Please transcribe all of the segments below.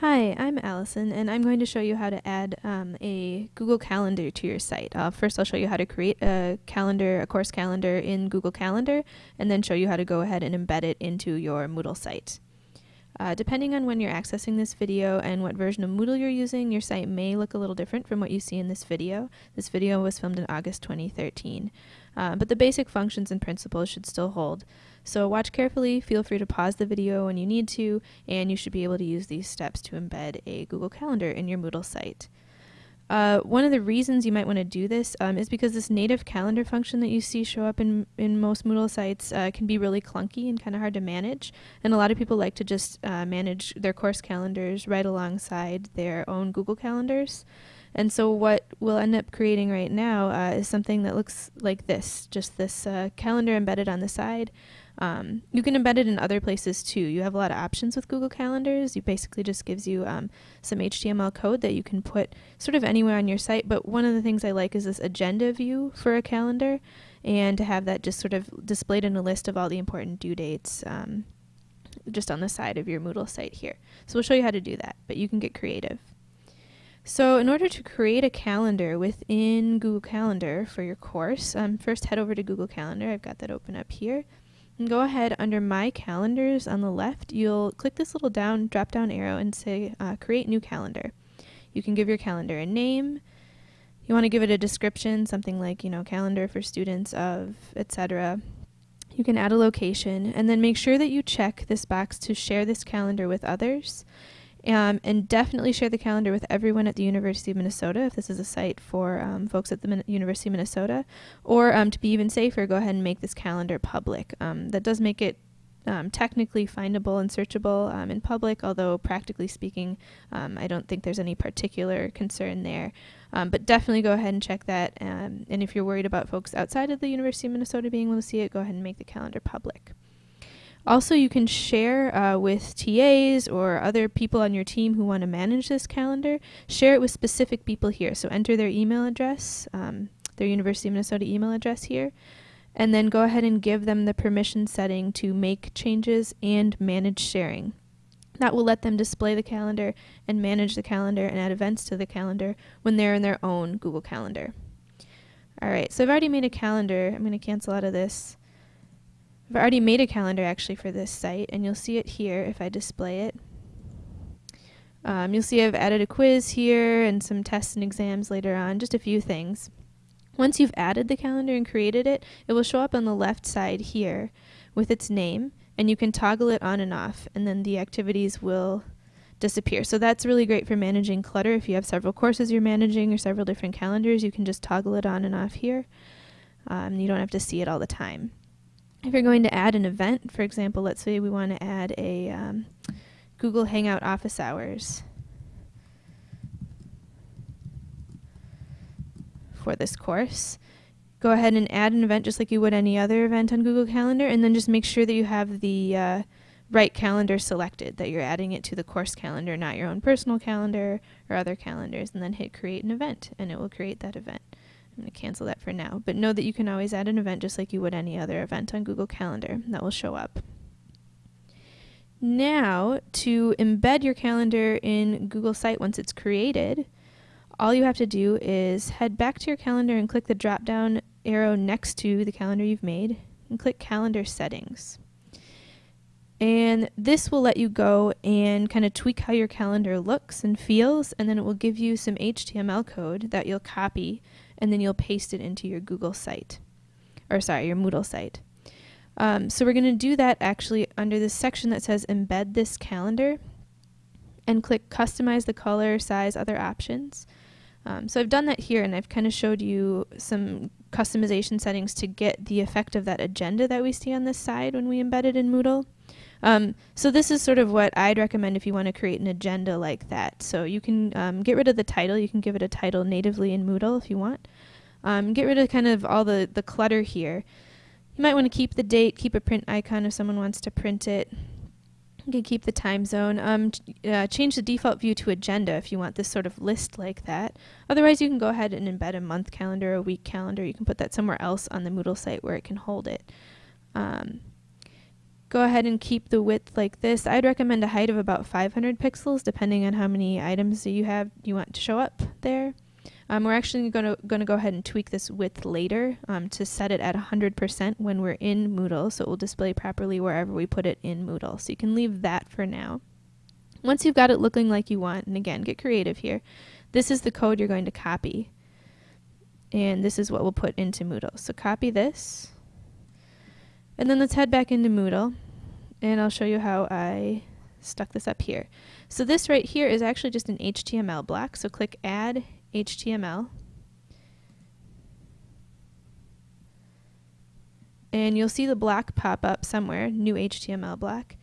Hi, I'm Allison, and I'm going to show you how to add um, a Google Calendar to your site. Uh, first, I'll show you how to create a calendar, a course calendar in Google Calendar, and then show you how to go ahead and embed it into your Moodle site. Uh, depending on when you're accessing this video and what version of Moodle you're using, your site may look a little different from what you see in this video. This video was filmed in August 2013. Uh, but the basic functions and principles should still hold. So watch carefully, feel free to pause the video when you need to, and you should be able to use these steps to embed a Google Calendar in your Moodle site. Uh, one of the reasons you might want to do this um, is because this native calendar function that you see show up in, in most Moodle sites uh, can be really clunky and kind of hard to manage. And a lot of people like to just uh, manage their course calendars right alongside their own Google calendars. And so what we'll end up creating right now uh, is something that looks like this, just this uh, calendar embedded on the side. Um, you can embed it in other places too. You have a lot of options with Google Calendars. It basically just gives you um, some HTML code that you can put sort of anywhere on your site. But one of the things I like is this agenda view for a calendar and to have that just sort of displayed in a list of all the important due dates um, just on the side of your Moodle site here. So we'll show you how to do that, but you can get creative. So in order to create a calendar within Google Calendar for your course, um, first head over to Google Calendar. I've got that open up here. And go ahead under My Calendars on the left, you'll click this little down drop down arrow and say uh, Create New Calendar. You can give your calendar a name. You want to give it a description, something like, you know, calendar for students of, etc. You can add a location and then make sure that you check this box to share this calendar with others. Um, and definitely share the calendar with everyone at the University of Minnesota if this is a site for um, folks at the Min University of Minnesota. Or um, to be even safer, go ahead and make this calendar public. Um, that does make it um, technically findable and searchable um, in public, although practically speaking, I don't think there's any particular concern there. but definitely go ahead and check that. and if you're worried about folks outside of the University of Minnesota being able to see it, go ahead and make the calendar public. Also, you can share uh, with TAs or other people on your team who want to manage this calendar. Share it with specific people here. So enter their email address, um, their University of Minnesota email address here, and then go ahead and give them the permission setting to make changes and manage sharing. That will let them display the calendar and manage the calendar and add events to the calendar when they're in their own Google Calendar. Alright, so I've already made a calendar. I'm going to cancel out of this. I've already made a calendar actually for this site, and you'll see it here if I display it. Um, you'll see I've added a quiz here and some tests and exams later on, just a few things. Once you've added the calendar and created it, it will show up on the left side here with its name, and you can toggle it on and off, and then the activities will disappear. So that's really great for managing clutter. If you have several courses you're managing or several different calendars, you can just toggle it on and off here. Um, you don't have to see it all the time. If you're going to add an event, for example, let's say we want to add a um, Google Hangout office hours for this course, go ahead and add an event just like you would any other event on Google Calendar, and then just make sure that you have the uh, right calendar selected, that you're adding it to the course calendar, not your own personal calendar or other calendars, and then hit create an event, and it will create that event. I'm going to cancel that for now, but know that you can always add an event just like you would any other event on Google Calendar. That will show up. Now, to embed your calendar in Google Site once it's created, all you have to do is head back to your calendar and click the drop down arrow next to the calendar you've made and click Calendar Settings. And this will let you go and kind of tweak how your calendar looks and feels, and then it will give you some HTML code that you'll copy and then you'll paste it into your Google site, or sorry, your Moodle site. Um, so we're going to do that actually under this section that says embed this calendar and click customize the color, size, other options. Um, so I've done that here and I've kind of showed you some customization settings to get the effect of that agenda that we see on this side when we embed it in Moodle. Um, so this is sort of what I'd recommend if you want to create an agenda like that. So you can um, get rid of the title. You can give it a title natively in Moodle if you want. Um, get rid of kind of all the, the clutter here. You might want to keep the date, keep a print icon if someone wants to print it. You can keep the time zone. Um, uh, change the default view to agenda if you want this sort of list like that. Otherwise, you can go ahead and embed a month calendar, a week calendar. You can put that somewhere else on the Moodle site where it can hold it. Um, Go ahead and keep the width like this. I'd recommend a height of about 500 pixels depending on how many items you have you want to show up there. Um, we're actually going to go ahead and tweak this width later um, to set it at 100% when we're in Moodle, so it will display properly wherever we put it in Moodle. So you can leave that for now. Once you've got it looking like you want, and again, get creative here, this is the code you're going to copy. And this is what we'll put into Moodle. So copy this. And then let's head back into Moodle. And I'll show you how I stuck this up here. So this right here is actually just an HTML block. So click Add HTML. And you'll see the block pop up somewhere, new HTML block.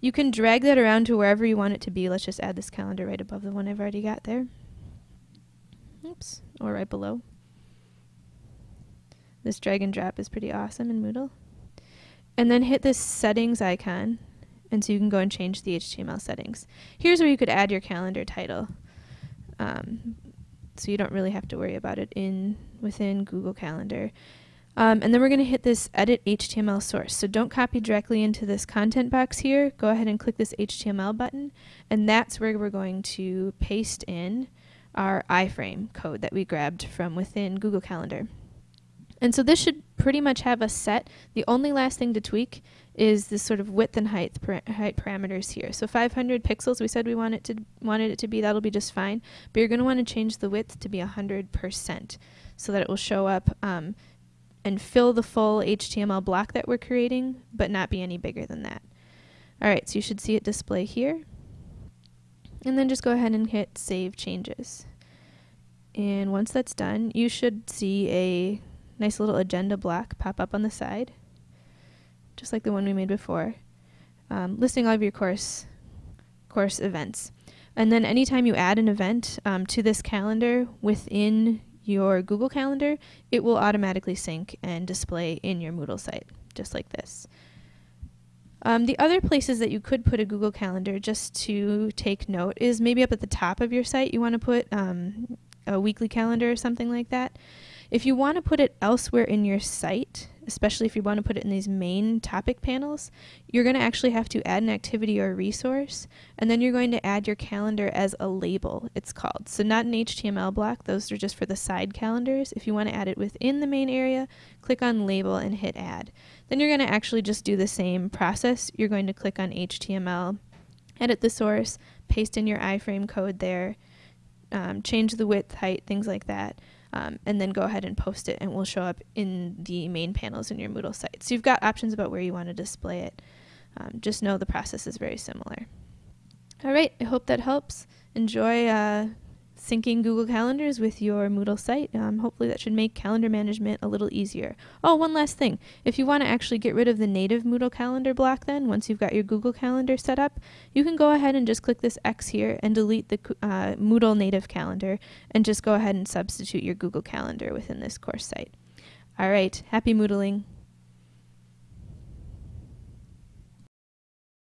You can drag that around to wherever you want it to be. Let's just add this calendar right above the one I've already got there. Oops, or right below. This drag and drop is pretty awesome in Moodle. And then hit this settings icon, and so you can go and change the HTML settings. Here's where you could add your calendar title. Um, so you don't really have to worry about it in within Google Calendar. Um, and then we're going to hit this edit HTML source. So don't copy directly into this content box here. Go ahead and click this HTML button, and that's where we're going to paste in our iframe code that we grabbed from within Google Calendar. And so this should pretty much have us set. The only last thing to tweak is this sort of width and height, height parameters here. So 500 pixels, we said we to, wanted it to be, that'll be just fine. But you're going to want to change the width to be 100% so that it will show up um, and fill the full HTML block that we're creating, but not be any bigger than that. Alright, so you should see it display here. And then just go ahead and hit Save Changes. And once that's done, you should see a nice little agenda block pop up on the side, just like the one we made before, um, listing all of your course course events. And then anytime you add an event um, to this calendar within your Google Calendar, it will automatically sync and display in your Moodle site, just like this. Um, the other places that you could put a Google Calendar, just to take note, is maybe up at the top of your site you want to put um, a weekly calendar or something like that. If you want to put it elsewhere in your site, especially if you want to put it in these main topic panels, you're going to actually have to add an activity or resource, and then you're going to add your calendar as a label, it's called. So not an HTML block, those are just for the side calendars. If you want to add it within the main area, click on label and hit add. Then you're going to actually just do the same process. You're going to click on HTML, edit the source, paste in your iframe code there, um, change the width, height, things like that um, and then go ahead and post it and it will show up in the main panels in your Moodle site. So you've got options about where you want to display it. Um, just know the process is very similar. All right, I hope that helps. Enjoy uh, syncing Google Calendars with your Moodle site. Um, hopefully that should make calendar management a little easier. Oh, one last thing. If you want to actually get rid of the native Moodle calendar block then, once you've got your Google Calendar set up, you can go ahead and just click this X here and delete the uh, Moodle native calendar and just go ahead and substitute your Google Calendar within this course site. All right, happy Moodling.